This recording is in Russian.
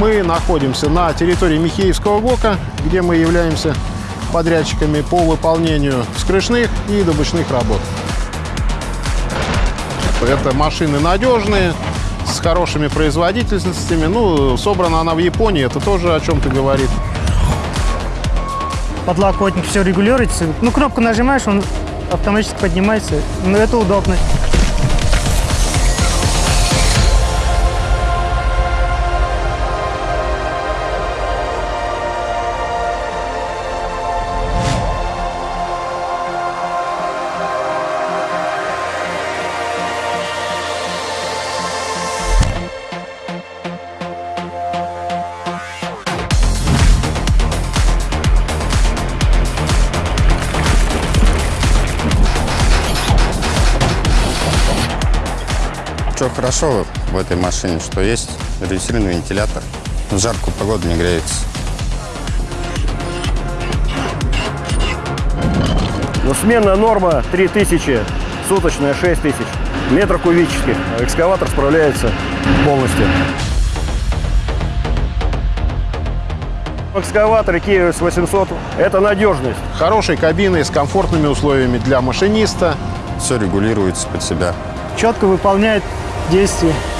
Мы находимся на территории Михеевского ГОКа, где мы являемся подрядчиками по выполнению скрышных и добычных работ. Это машины надежные, с хорошими производительностями. Ну, собрана она в Японии, это тоже о чем-то говорит. Подлокотник все регулируется. Ну, кнопку нажимаешь, он автоматически поднимается. Ну, это удобно. Что хорошо в этой машине, что есть редуцированный вентилятор. В жаркую погоду не греется. Ну, сменная норма 3000, суточная 6000 метров кубических. Экскаватор справляется полностью. В экскаваторе Kia 800 это надежность. Хорошей кабиной с комфортными условиями для машиниста. Все регулируется под себя. Четко выполняет действия.